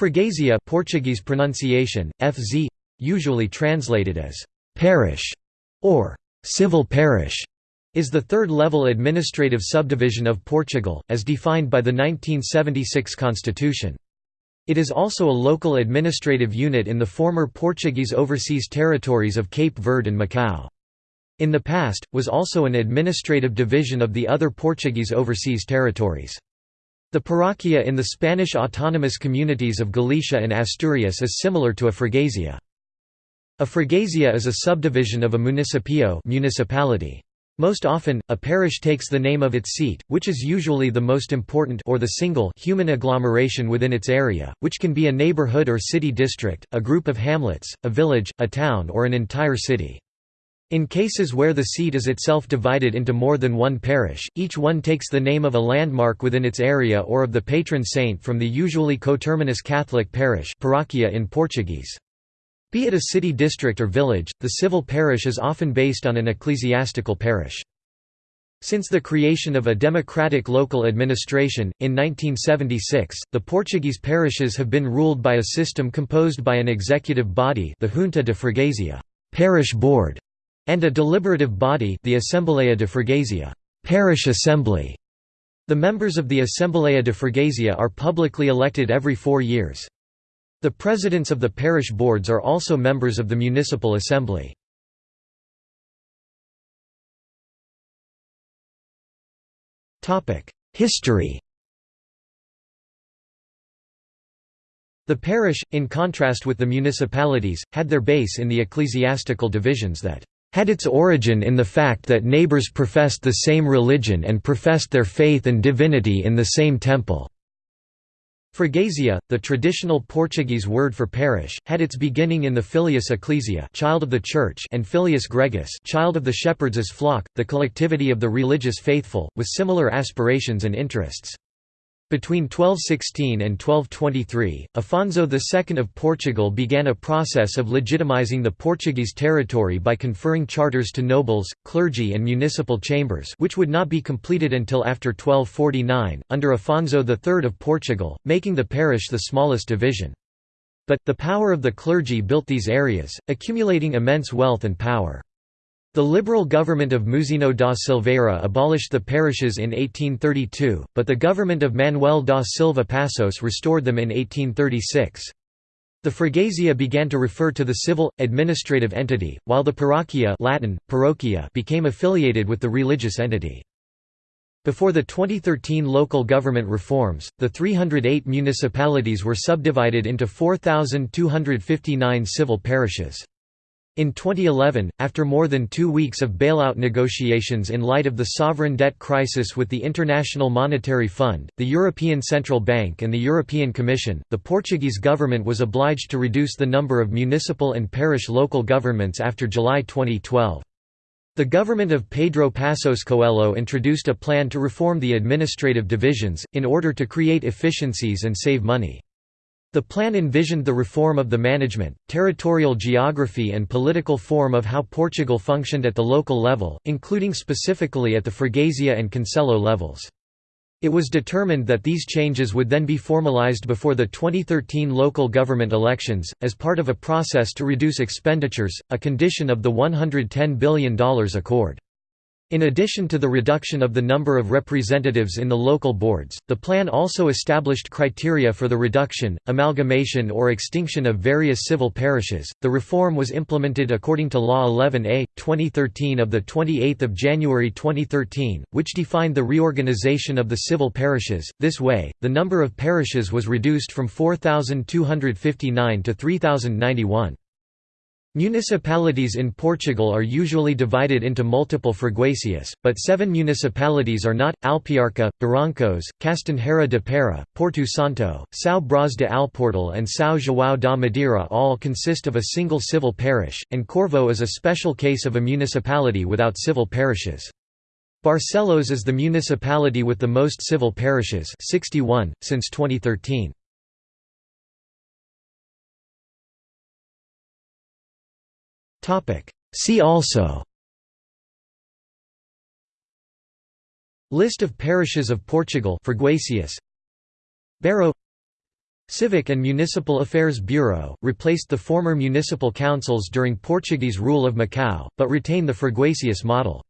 Freguesia Portuguese pronunciation, FZ, usually translated as «parish» or «civil parish», is the third-level administrative subdivision of Portugal, as defined by the 1976 constitution. It is also a local administrative unit in the former Portuguese overseas territories of Cape Verde and Macau. In the past, was also an administrative division of the other Portuguese overseas territories. The parroquia in the Spanish autonomous communities of Galicia and Asturias is similar to a freguesia. A freguesia is a subdivision of a municipio municipality. Most often, a parish takes the name of its seat, which is usually the most important or the single human agglomeration within its area, which can be a neighborhood or city district, a group of hamlets, a village, a town or an entire city. In cases where the seat is itself divided into more than one parish, each one takes the name of a landmark within its area or of the patron saint from the usually coterminous Catholic parish paroquia in Portuguese. Be it a city district or village, the civil parish is often based on an ecclesiastical parish. Since the creation of a democratic local administration, in 1976, the Portuguese parishes have been ruled by a system composed by an executive body the Junta de Freguesia parish board", and a deliberative body the Assembleia de Freguesia parish assembly". The members of the Assembleia de Freguesia are publicly elected every four years. The presidents of the parish boards are also members of the municipal assembly. History The parish, in contrast with the municipalities, had their base in the ecclesiastical divisions that had its origin in the fact that neighbors professed the same religion and professed their faith and divinity in the same temple. Freguesia, the traditional Portuguese word for parish, had its beginning in the filius ecclesia child of the church and filius gregis child of the shepherds' flock, the collectivity of the religious faithful, with similar aspirations and interests. Between 1216 and 1223, Afonso II of Portugal began a process of legitimizing the Portuguese territory by conferring charters to nobles, clergy and municipal chambers which would not be completed until after 1249, under Afonso III of Portugal, making the parish the smallest division. But, the power of the clergy built these areas, accumulating immense wealth and power. The liberal government of Mouzinho da Silveira abolished the parishes in 1832, but the government of Manuel da Silva Passos restored them in 1836. The freguesia began to refer to the civil, administrative entity, while the parroquia Latin, parochia became affiliated with the religious entity. Before the 2013 local government reforms, the 308 municipalities were subdivided into 4,259 civil parishes. In 2011, after more than two weeks of bailout negotiations in light of the sovereign debt crisis with the International Monetary Fund, the European Central Bank and the European Commission, the Portuguese government was obliged to reduce the number of municipal and parish local governments after July 2012. The government of Pedro Passos Coelho introduced a plan to reform the administrative divisions, in order to create efficiencies and save money. The plan envisioned the reform of the management, territorial geography and political form of how Portugal functioned at the local level, including specifically at the Freguesia and Concelho levels. It was determined that these changes would then be formalized before the 2013 local government elections, as part of a process to reduce expenditures, a condition of the $110 billion accord. In addition to the reduction of the number of representatives in the local boards, the plan also established criteria for the reduction, amalgamation, or extinction of various civil parishes. The reform was implemented according to Law 11A 2013 of the 28th of January 2013, which defined the reorganization of the civil parishes. This way, the number of parishes was reduced from 4259 to 3091. Municipalities in Portugal are usually divided into multiple freguesias, but seven municipalities are not, Alpiarça, Barrancos, Castanheira de Pera, Porto Santo, São Brás de Alportel and São João da Madeira all consist of a single civil parish, and Corvo is a special case of a municipality without civil parishes. Barcelos is the municipality with the most civil parishes 61, since 2013. See also. List of parishes of Portugal Freguesias Barrow. Civic and Municipal Affairs Bureau, replaced the former municipal councils during Portuguese rule of Macau, but retain the Freguesias model.